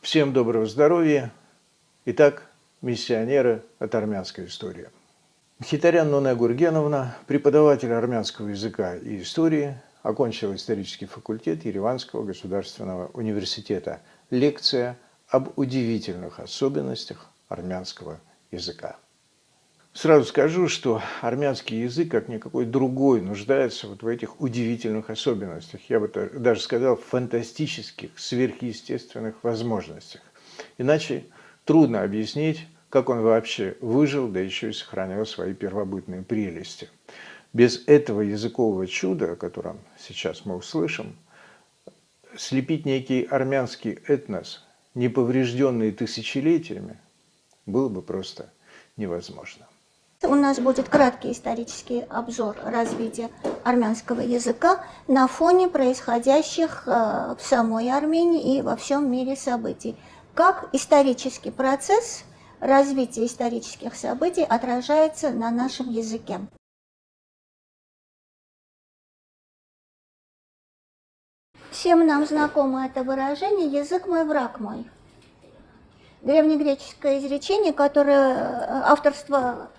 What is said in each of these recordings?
Всем доброго здоровья. Итак, миссионеры от армянской истории. Хитарян Нуне Гургеновна, преподаватель армянского языка и истории, окончила исторический факультет Ереванского государственного университета. Лекция об удивительных особенностях армянского языка. Сразу скажу, что армянский язык, как никакой другой, нуждается вот в этих удивительных особенностях. Я бы даже сказал, фантастических, сверхъестественных возможностях. Иначе трудно объяснить, как он вообще выжил, да еще и сохранял свои первобытные прелести. Без этого языкового чуда, о котором сейчас мы услышим, слепить некий армянский этнос, не поврежденный тысячелетиями, было бы просто невозможно. У нас будет краткий исторический обзор развития армянского языка на фоне происходящих э, в самой Армении и во всем мире событий. Как исторический процесс развития исторических событий отражается на нашем языке. Всем нам знакомо это выражение «язык мой, враг мой». Древнегреческое изречение, которое э, авторство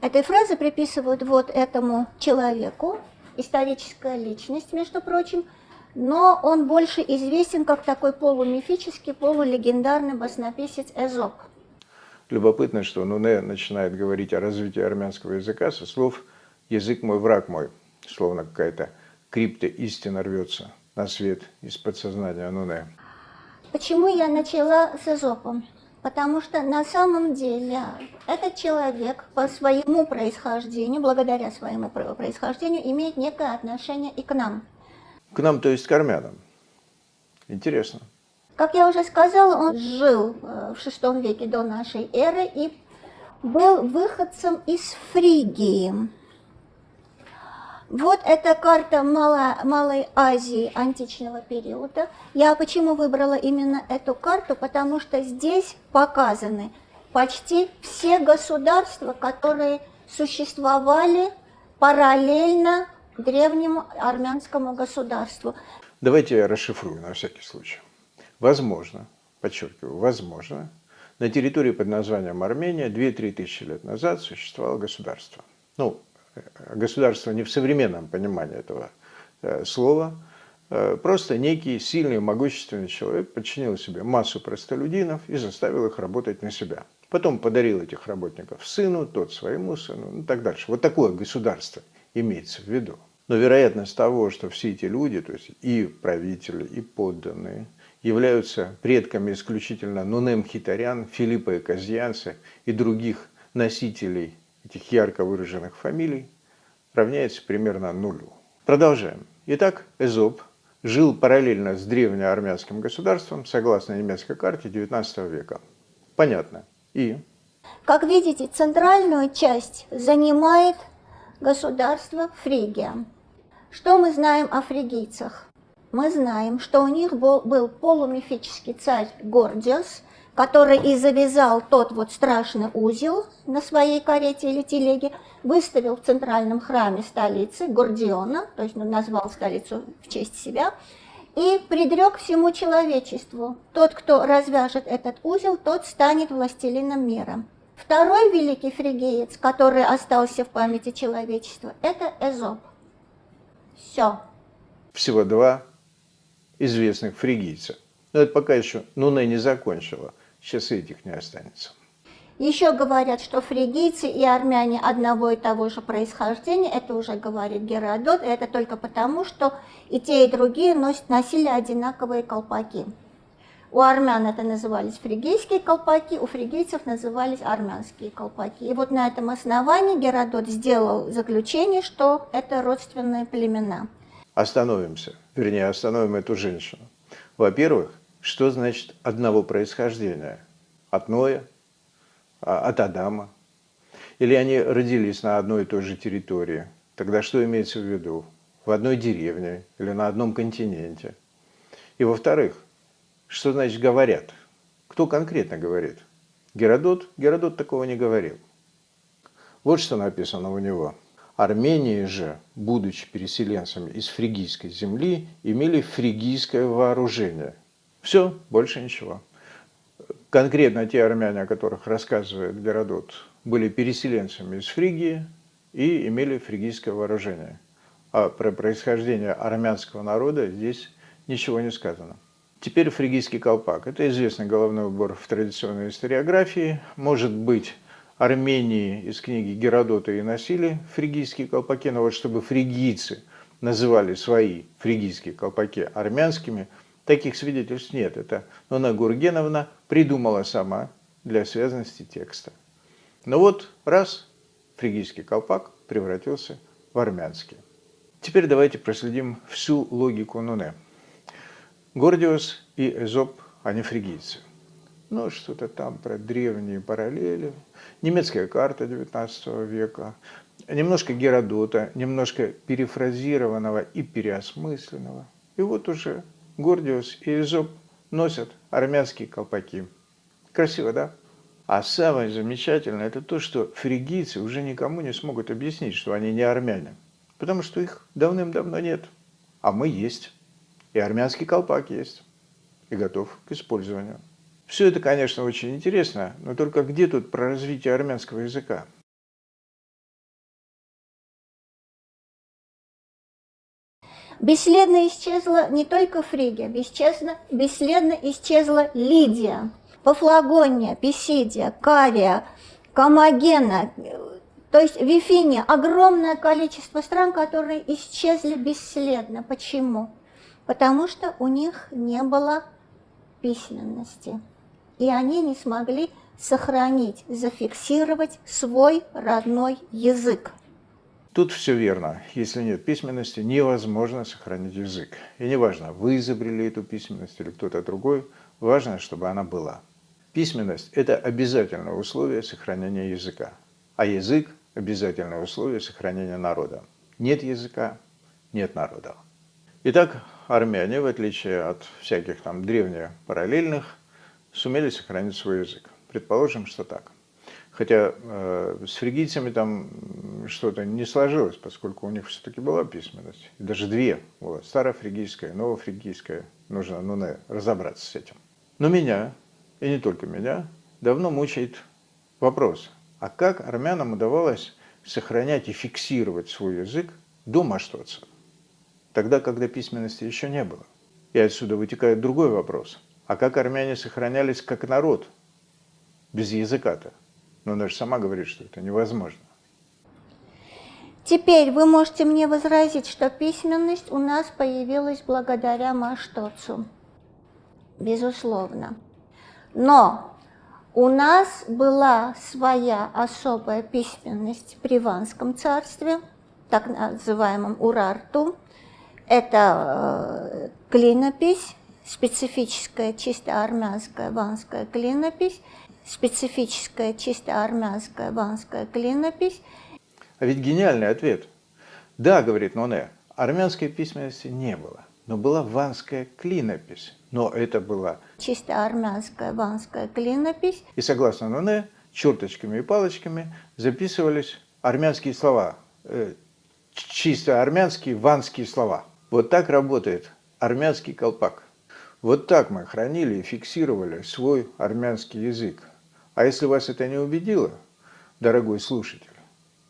этой фразы приписывают вот этому человеку, историческая личность, между прочим, но он больше известен как такой полумифический, полулегендарный баснописец Эзоп. Любопытно, что Нуне начинает говорить о развитии армянского языка со слов «язык мой, враг мой», словно какая-то крипта истина рвется на свет из подсознания Нуне. Почему я начала с Эзопом? Потому что на самом деле этот человек по своему происхождению, благодаря своему происхождению, имеет некое отношение и к нам. К нам, то есть к армянам. Интересно. Как я уже сказала, он жил э, в VI веке до нашей эры и был выходцем из Фригии. Вот эта карта Мало, Малой Азии античного периода. Я почему выбрала именно эту карту? Потому что здесь показаны почти все государства, которые существовали параллельно древнему армянскому государству. Давайте я расшифрую на всякий случай. Возможно, подчеркиваю, возможно, на территории под названием Армения 2-3 тысячи лет назад существовало государство. Ну, государство не в современном понимании этого э, слова, э, просто некий сильный, могущественный человек подчинил себе массу простолюдинов и заставил их работать на себя. Потом подарил этих работников сыну, тот своему сыну, ну так дальше. Вот такое государство имеется в виду. Но вероятность того, что все эти люди, то есть и правители, и подданные, являются предками исключительно Нунем Хитарян, Филиппа и Казьянца и других носителей этих ярко выраженных фамилий равняется примерно нулю. Продолжаем. Итак, Эзоп жил параллельно с древнеармянским государством, согласно немецкой карте XIX века. Понятно. И? Как видите, центральную часть занимает государство Фригия. Что мы знаем о фригийцах? Мы знаем, что у них был, был полумифический царь Гордиос, который и завязал тот вот страшный узел на своей карете или телеге, выставил в центральном храме столицы Гордиона, то есть назвал столицу в честь себя, и предрек всему человечеству, тот, кто развяжет этот узел, тот станет властелином мира. Второй великий фригеец, который остался в памяти человечества, это Эзоп. Все. Всего два известных фригийца. Но это пока еще Нуне не закончила. Сейчас этих не останется. Еще говорят, что фригийцы и армяне одного и того же происхождения, это уже говорит Геродот, и это только потому, что и те, и другие носят, носили одинаковые колпаки. У армян это назывались фригийские колпаки, у фригийцев назывались армянские колпаки. И вот на этом основании Геродот сделал заключение, что это родственные племена. Остановимся, вернее, остановим эту женщину. Во-первых, что значит одного происхождения? От Ноя, а, от Адама? Или они родились на одной и той же территории? Тогда что имеется в виду? В одной деревне или на одном континенте? И во-вторых, что значит говорят? Кто конкретно говорит? Геродот? Геродот такого не говорил. Вот что написано у него. Армении же, будучи переселенцами из фригийской земли, имели фригийское вооружение – Все, больше ничего. Конкретно те армяне, о которых рассказывает Геродот, были переселенцами из Фригии и имели фригийское вооружение. А про происхождение армянского народа здесь ничего не сказано. Теперь фригийский колпак. Это известный головной убор в традиционной историографии. Может быть, Армении из книги Геродота и носили фригийские колпаки, но вот чтобы фригийцы называли свои фригийские колпаки армянскими, таких свидетельств нет. Это Нона Гургеновна придумала сама для связанности текста. Но вот раз фригийский колпак превратился в армянский. Теперь давайте проследим всю логику Нуне. Гордиус и Эзоп, они фригийцы. Ну, что-то там про древние параллели. Немецкая карта XIX века. Немножко Геродота, немножко перефразированного и переосмысленного. И вот уже Гордиус и Эзоп носят армянские колпаки. Красиво, да? А самое замечательное, это то, что фригийцы уже никому не смогут объяснить, что они не армяне. Потому что их давным-давно нет. А мы есть. И армянский колпак есть. И готов к использованию. Все это, конечно, очень интересно, но только где тут про развитие армянского языка? Бесследно исчезла не только Фригия, бесчестно, бесследно исчезла Лидия, Пафлагония, Писидия, Кария, Камагена, то есть в огромное количество стран, которые исчезли бесследно. Почему? Потому что у них не было письменности. И они не смогли сохранить, зафиксировать свой родной язык. Тут все верно. Если нет письменности, невозможно сохранить язык. И неважно, вы изобрели эту письменность или кто-то другой, важно, чтобы она была. Письменность – это обязательное условие сохранения языка. А язык – обязательное условие сохранения народа. Нет языка – нет народа. Итак, армяне, в отличие от всяких там древних параллельных, сумели сохранить свой язык. Предположим, что так. Хотя э, с фригийцами там что-то не сложилось, поскольку у них все-таки была письменность. И даже две было. Старофригийская, новофригийская. Нужно ну, разобраться с этим. Но меня, и не только меня, давно мучает вопрос. А как армянам удавалось сохранять и фиксировать свой язык до Маштоца? Тогда, когда письменности еще не было. И отсюда вытекает другой вопрос. А как армяне сохранялись как народ без языка-то? Но она же сама говорит, что это невозможно. Теперь вы можете мне возразить, что письменность у нас появилась благодаря Маштоцу. Безусловно. Но у нас была своя особая письменность в Приванском царстве, так называемом Урарту. Это э, клинопись, специфическая чисто армянская ванская клинопись, специфическая чисто армянская ванская клинопись. А ведь гениальный ответ. Да, говорит Ноне, армянской письменности не было, но была ванская клинопись. Но это была чисто армянская ванская клинопись. И согласно Ноне, черточками и палочками записывались армянские слова, э, чисто армянские ванские слова. Вот так работает армянский колпак. Вот так мы хранили и фиксировали свой армянский язык. А если вас это не убедило, дорогой слушатель,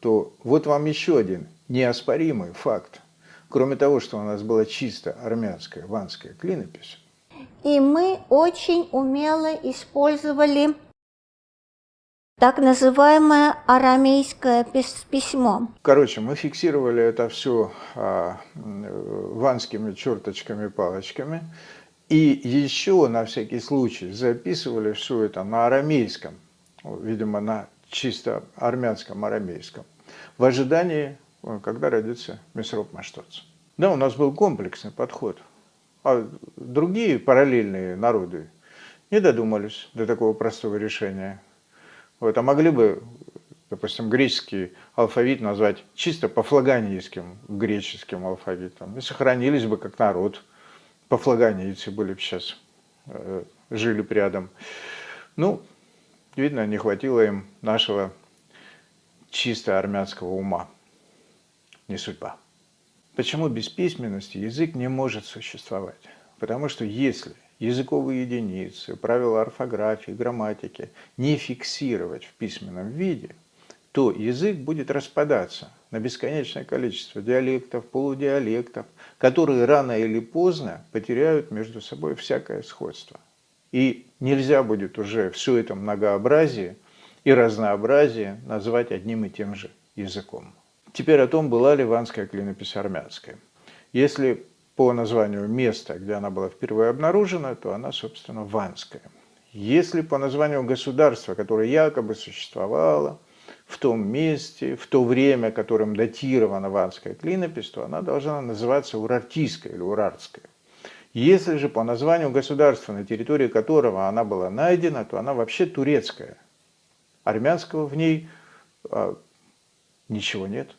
то вот вам еще один неоспоримый факт. Кроме того, что у нас была чисто армянская ванская клинопись. И мы очень умело использовали так называемое арамейское письмо. Короче, мы фиксировали это все а, ванскими черточками, палочками. И еще на всякий случай записывали все это на арамейском, видимо, на чисто армянском арамейском, в ожидании, когда родится Месроп Маштоц. Да, у нас был комплексный подход. А другие параллельные народы не додумались до такого простого решения. Вот, а могли бы, допустим, греческий алфавит назвать чисто по-флаганийским греческим алфавитом и сохранились бы как народ – пофлаганийцы были бы сейчас, э, жили рядом. Ну, видно, не хватило им нашего чисто армянского ума. Не судьба. Почему без письменности язык не может существовать? Потому что если языковые единицы, правила орфографии, грамматики не фиксировать в письменном виде, то язык будет распадаться на бесконечное количество диалектов, полудиалектов, которые рано или поздно потеряют между собой всякое сходство. И нельзя будет уже все это многообразие и разнообразие назвать одним и тем же языком. Теперь о том, была ли ванская клинопись армянская. Если по названию места, где она была впервые обнаружена, то она, собственно, ванская. Если по названию государства, которое якобы существовало в том месте, в то время, которым датирована ванская клинопись, то она должна называться урартийская или урартская. Если же по названию государства, на территории которого она была найдена, то она вообще турецкая. Армянского в ней а, ничего нет.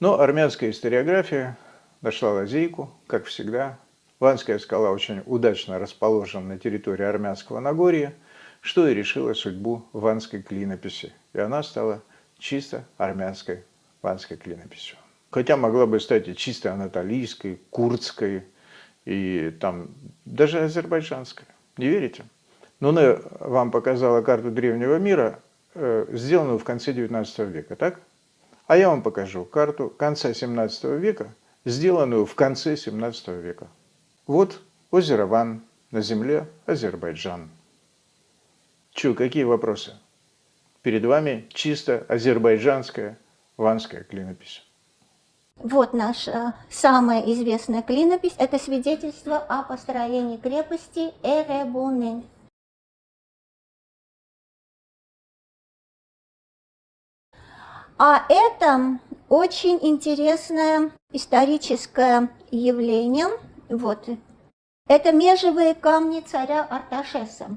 Но армянская историография нашла лазейку, как всегда. Ванская скала очень удачно расположена на территории Армянского Нагорья, что и решило судьбу ванской клинописи. И она стала чисто армянской ванской клинописью. Хотя могла бы стать и чисто анатолийской, курдской, и там даже азербайджанская. Не верите? Нуне вам показала карту древнего мира, э, сделанную в конце 19 века, так? А я вам покажу карту конца 17 века, сделанную в конце 17 века. Вот озеро Ван, на земле Азербайджан. Чу, какие вопросы? Перед вами чисто азербайджанская ванская клинопись. Вот наша самая известная клинопись. Это свидетельство о построении крепости Эребуны. А это очень интересное историческое явление. Вот. Это межевые камни царя Арташеса.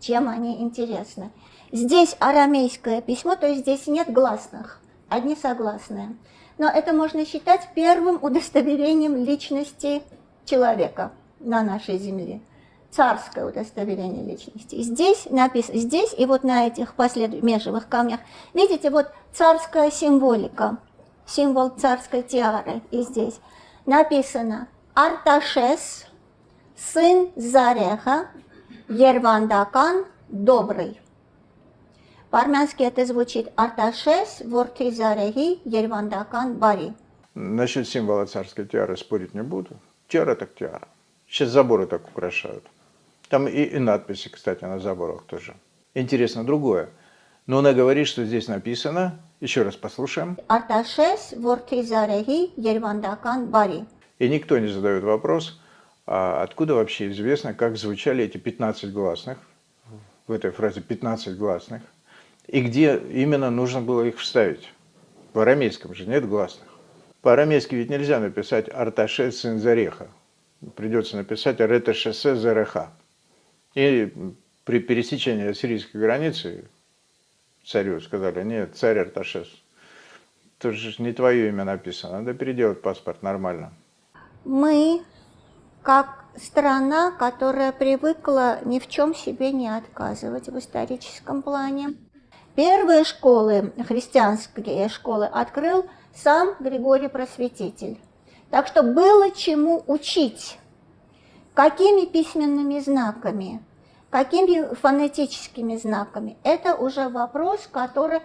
Чем они интересны? Здесь арамейское письмо, то есть здесь нет гласных, одни согласные. Но это можно считать первым удостоверением личности человека на нашей земле царское удостоверение личности. Здесь написано, здесь и вот на этих межевых камнях, видите, вот царская символика, символ царской тиары, и здесь написано Арташес, сын Зареха, Ервандакан, добрый. По-армянски это звучит Арташес, Ворти Зарехи, Ервандакан, Бари. Насчет символа царской тиары спорить не буду. Тиара так тиара. Сейчас заборы так украшают. Там и, и надписи, кстати, на заборах тоже. Интересно другое. Но она говорит, что здесь написано, еще раз послушаем. Арташес Вортизарехи Ервандакан Бари. И никто не задает вопрос, откуда вообще известно, как звучали эти 15 гласных, в этой фразе 15 гласных, и где именно нужно было их вставить. В арамейском же нет гласных. По-арамейски ведь нельзя написать «Арташес сын Зареха». Придется написать «Ареташесе Зареха». И при пересечении сирийской границы царю сказали, нет, царь Арташес, это же не твое имя написано, надо переделать паспорт нормально. Мы, как страна, которая привыкла ни в чем себе не отказывать в историческом плане, первые школы, христианские школы, открыл сам Григорий Просветитель. Так что было чему учить Какими письменными знаками? Какими фонетическими знаками? Это уже вопрос, который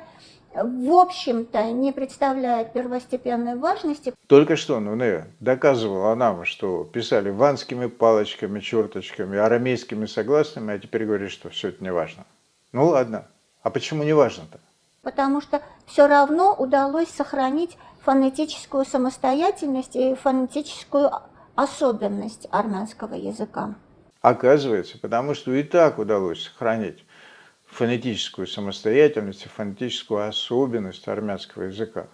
в общем-то, не представляет первостепенной важности. Только что Нуне доказывала нам, что писали ванскими палочками, черточками, арамейскими согласными, а теперь говорит, что все это не важно. Ну ладно, а почему не важно-то? Потому что все равно удалось сохранить фонетическую самостоятельность и фонетическую особенность армянского языка. Оказывается, потому что и так удалось сохранить фонетическую самостоятельность и фонетическую особенность армянского языка.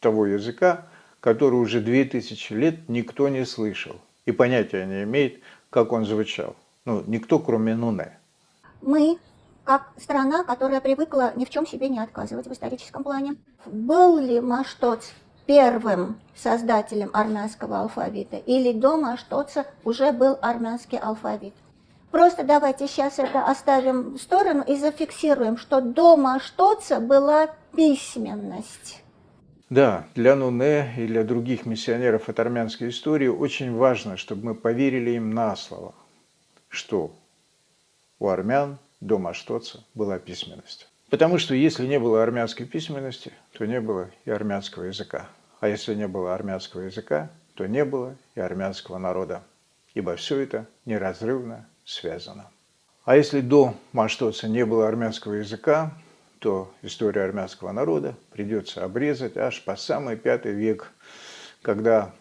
Того языка, который уже две тысячи лет никто не слышал и понятия не имеет, как он звучал. Ну, никто, кроме Нуне. Мы, как страна, которая привыкла ни в чем себе не отказывать в историческом плане, был ли Маштоц первым создателем армянского алфавита, или до Маштоца уже был армянский алфавит. Просто давайте сейчас это оставим в сторону и зафиксируем, что до Маштоца была письменность. Да, для Нуне и для других миссионеров от армянской истории очень важно, чтобы мы поверили им на слово. что у армян до Маштоца была письменность. Потому что если не было армянской письменности, то не было и армянского языка. А если не было армянского языка, то не было и армянского народа. Ибо все это неразрывно связано. А если до Маштоца не было армянского языка, то историю армянского народа придется обрезать аж по самый пятый век, когда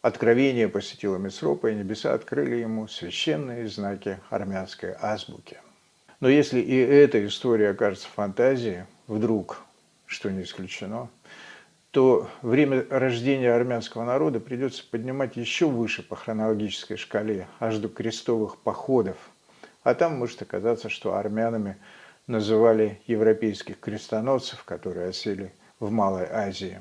откровение посетило Месропа, и небеса открыли ему священные знаки армянской азбуки. Но если и эта история окажется фантазией, вдруг, что не исключено, то время рождения армянского народа придется поднимать еще выше по хронологической шкале, аж до крестовых походов. А там может оказаться, что армянами называли европейских крестоносцев, которые осели в Малой Азии.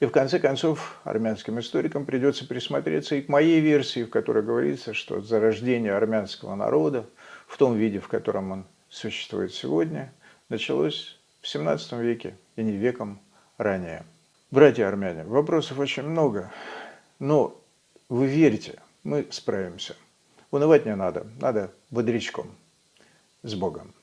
И в конце концов армянским историкам придется присмотреться и к моей версии, в которой говорится, что зарождение армянского народа в том виде, в котором он существует сегодня, началось в 17 веке и не веком ранее. Братья армяне, вопросов очень много, но вы верите, мы справимся. Унывать не надо, надо бодрячком. С Богом.